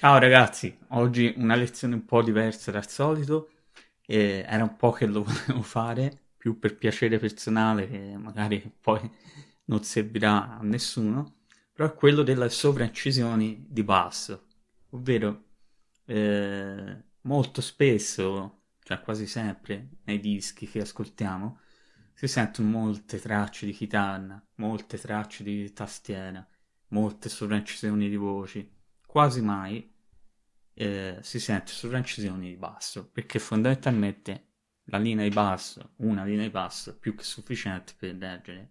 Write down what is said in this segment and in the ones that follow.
Ciao ragazzi, oggi una lezione un po' diversa dal solito, e era un po' che lo volevo fare, più per piacere personale che magari poi non servirà a nessuno, però è quello delle sovraincisioni di basso, ovvero eh, molto spesso, cioè quasi sempre nei dischi che ascoltiamo, si sentono molte tracce di chitarra, molte tracce di tastiera, molte sovraincisioni di voci quasi mai eh, si sente sovraincisioni di basso, perché fondamentalmente la linea di basso, una linea di basso, è più che sufficiente per leggere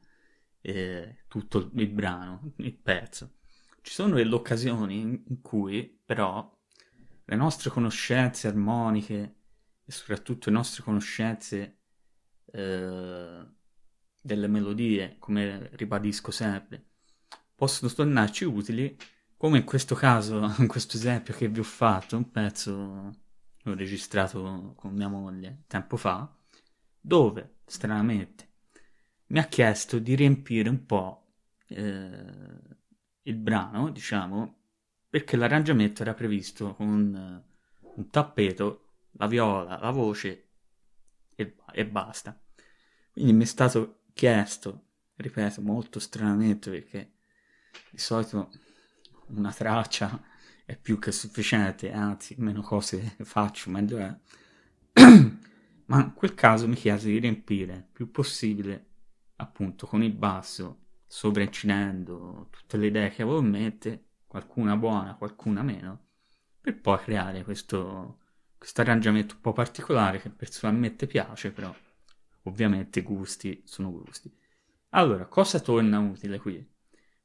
eh, tutto il brano, il pezzo. Ci sono delle occasioni in cui però le nostre conoscenze armoniche e soprattutto le nostre conoscenze eh, delle melodie, come ribadisco sempre, possono tornarci utili come in questo caso, in questo esempio che vi ho fatto, un pezzo l'ho registrato con mia moglie tempo fa, dove, stranamente, mi ha chiesto di riempire un po' eh, il brano, diciamo, perché l'arrangiamento era previsto con un tappeto, la viola, la voce e, e basta. Quindi mi è stato chiesto, ripeto, molto stranamente perché di solito una traccia è più che sufficiente, anzi, meno cose faccio, meglio è. Ma in quel caso mi chiese di riempire più possibile, appunto, con il basso, sovraincidendo tutte le idee che avevo in mente, qualcuna buona, qualcuna meno, per poi creare questo, questo arrangiamento un po' particolare che personalmente piace, però ovviamente gusti sono gusti. Allora, cosa torna utile qui?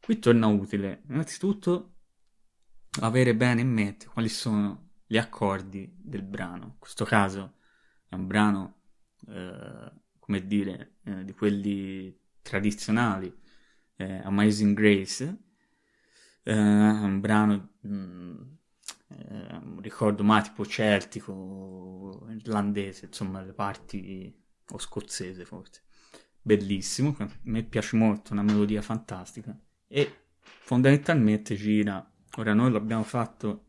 Qui torna utile innanzitutto avere bene in mente quali sono gli accordi del brano. In questo caso è un brano, eh, come dire, eh, di quelli tradizionali, eh, Amazing Grace, eh, un brano, mh, mm, eh, ricordo mai tipo celtico, irlandese, insomma le parti, o scozzese forse. Bellissimo, a me piace molto, una melodia fantastica e fondamentalmente gira Ora noi l'abbiamo fatto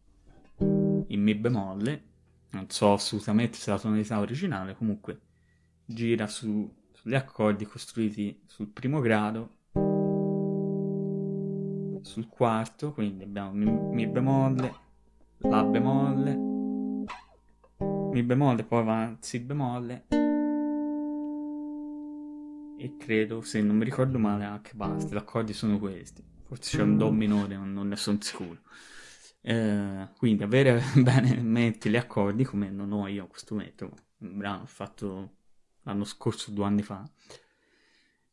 in Mi bemolle, non so assolutamente se la tonalità originale, comunque gira su, sugli accordi costruiti sul primo grado, sul quarto, quindi abbiamo Mi, mi bemolle, La bemolle, Mi bemolle, poi va Si bemolle e credo, se non mi ricordo male, anche basta, gli accordi sono questi forse c'è un do minore, non ne sono sicuro. Eh, quindi avere bene in mente gli accordi, come non ho io questo momento, un brano fatto l'anno scorso, due anni fa,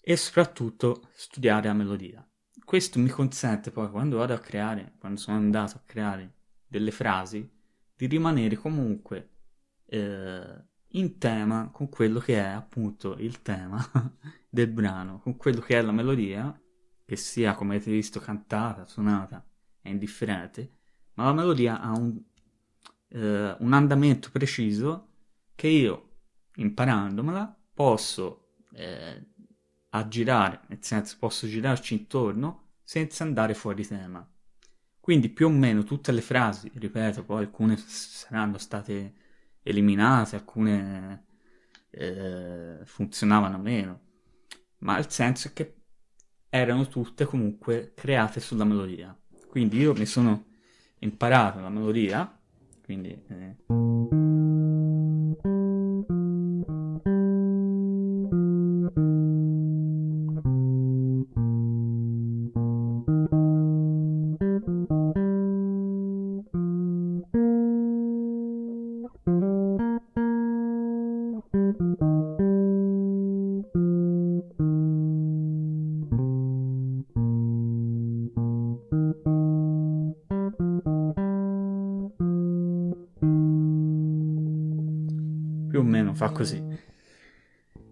e soprattutto studiare la melodia. Questo mi consente poi, quando vado a creare, quando sono andato a creare delle frasi, di rimanere comunque eh, in tema con quello che è appunto il tema del brano, con quello che è la melodia che sia, come avete visto, cantata, suonata, è indifferente, ma la melodia ha un, eh, un andamento preciso che io, imparandomela, posso eh, aggirare, nel senso posso girarci intorno senza andare fuori tema. Quindi più o meno tutte le frasi, ripeto, poi alcune saranno state eliminate, alcune eh, funzionavano meno, ma il senso è che erano tutte comunque create sulla melodia. Quindi io mi sono imparato la melodia, quindi... Eh, più o meno fa così.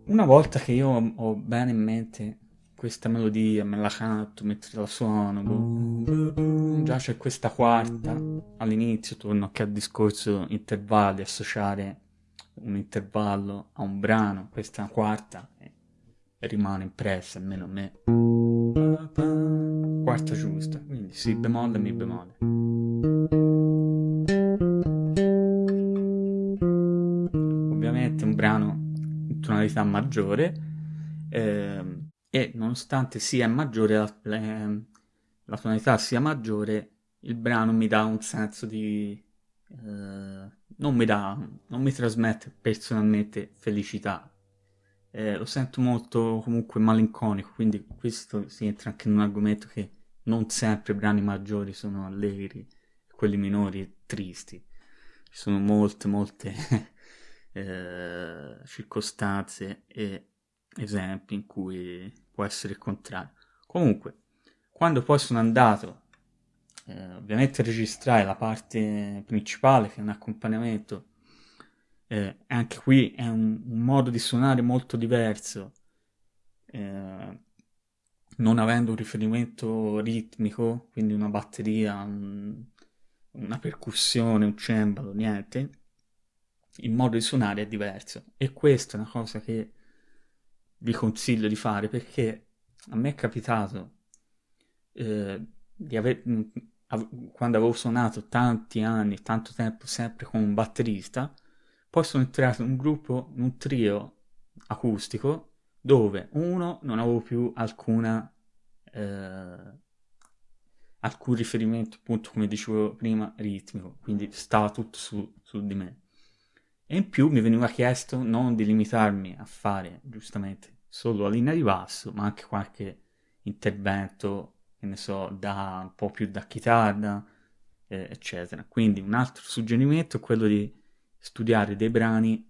Una volta che io ho bene in mente questa melodia, me la canto mentre la suono, boh, già c'è questa quarta, all'inizio torno anche al discorso intervalli, associare un intervallo a un brano, questa quarta e rimane impressa, almeno a me. Quarta giusta, quindi si bemolle, mi bemolle. Brano in tonalità maggiore eh, e nonostante sia maggiore la, eh, la, tonalità sia maggiore il brano mi dà un senso di eh, non mi dà non mi trasmette personalmente felicità. Eh, lo sento molto comunque malinconico quindi questo si entra anche in un argomento che non sempre i brani maggiori sono allegri quelli minori tristi. Ci sono molte molte eh, circostanze e esempi in cui può essere il contrario. Comunque, quando poi sono andato eh, ovviamente a registrare la parte principale che è un accompagnamento, eh, anche qui è un, un, modo di suonare molto diverso, eh, non avendo un riferimento ritmico, quindi una batteria, un, una percussione, un cembalo, niente, il modo di suonare è diverso. E questa è una cosa che vi consiglio di fare perché a me è capitato eh, di aver quando avevo suonato tanti anni, tanto tempo sempre con un batterista, poi sono entrato in un gruppo, in un trio acustico dove uno non avevo più alcuna eh, alcun riferimento appunto come dicevo prima ritmico quindi stava tutto su, su di me e in più mi veniva chiesto non di limitarmi a fare giustamente solo la linea di basso, ma anche qualche intervento, che ne so, da un po' più da chitarra, eh, eccetera. Quindi un altro suggerimento è quello di studiare dei brani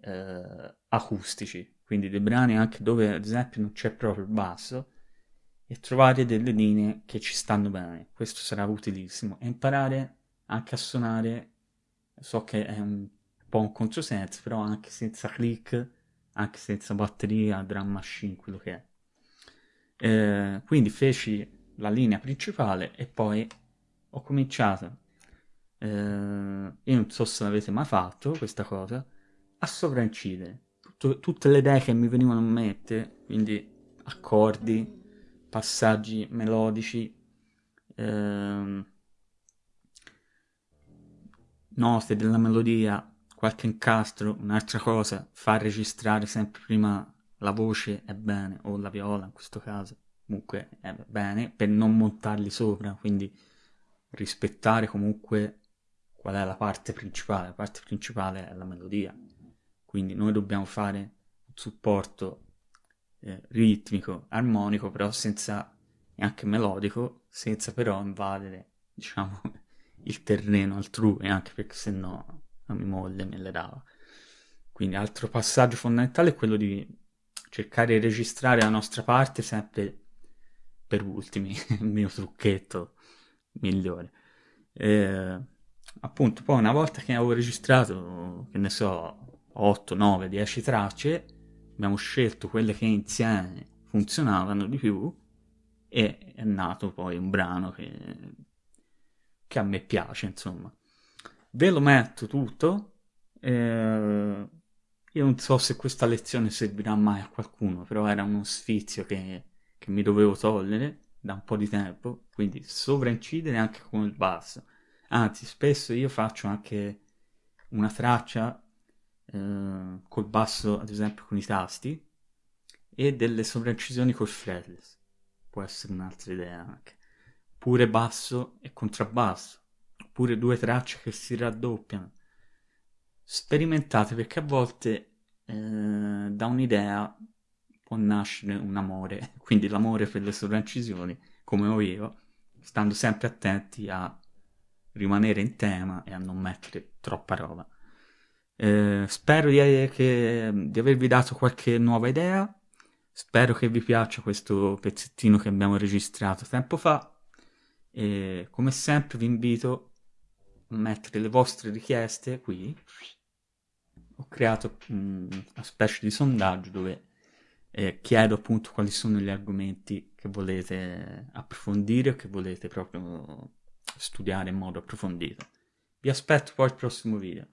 eh, acustici, quindi dei brani anche dove ad esempio non c'è proprio il basso, e trovare delle linee che ci stanno bene. Questo sarà utilissimo. E imparare anche a suonare, so che è un po' un controsenso, però anche senza click, anche senza batteria, drum machine, quello che è. Eh, quindi feci la linea principale e poi ho cominciato, eh, io non so se l'avete mai fatto questa cosa, a sovraincidere Tutto, tutte le idee che mi venivano in mente, quindi accordi, passaggi melodici, eh, note della melodia qualche incastro, un'altra cosa, far registrare sempre prima la voce è bene, o la viola in questo caso, comunque è bene, per non montarli sopra, quindi rispettare comunque qual è la parte principale, la parte principale è la melodia, quindi noi dobbiamo fare un supporto eh, ritmico, armonico, però senza, neanche melodico, senza però invadere, diciamo, il terreno altrui, anche perché se no la mia moglie me le dava. Quindi altro passaggio fondamentale è quello di cercare di registrare la nostra parte sempre per ultimi, il mio trucchetto migliore. E, appunto, poi una volta che avevo registrato, che ne so, 8, 9, 10 tracce, abbiamo scelto quelle che insieme funzionavano di più e è nato poi un brano che, che a me piace, insomma ve lo metto tutto. Eh, io non so se questa lezione servirà mai a qualcuno, però era uno sfizio che, che mi dovevo togliere da un po' di tempo, quindi sovraincidere anche con il basso. Anzi, spesso io faccio anche una traccia eh, col basso, ad esempio con i tasti, e delle sovraincisioni col fretless. Può essere un'altra idea anche. Pure basso e contrabbasso oppure due tracce che si raddoppiano. Sperimentate perché a volte eh, da un'idea può nascere un amore, quindi l'amore per le sovraincisioni, come ho io, stando sempre attenti a rimanere in tema e a non mettere troppa roba. Eh, spero di, che, di avervi dato qualche nuova idea. Spero che vi piaccia questo pezzettino che abbiamo registrato tempo fa. E come sempre vi invito mettere le vostre richieste qui. Ho creato um, una specie di sondaggio dove eh, chiedo appunto quali sono gli argomenti che volete approfondire o che volete proprio studiare in modo approfondito. Vi aspetto poi al prossimo video.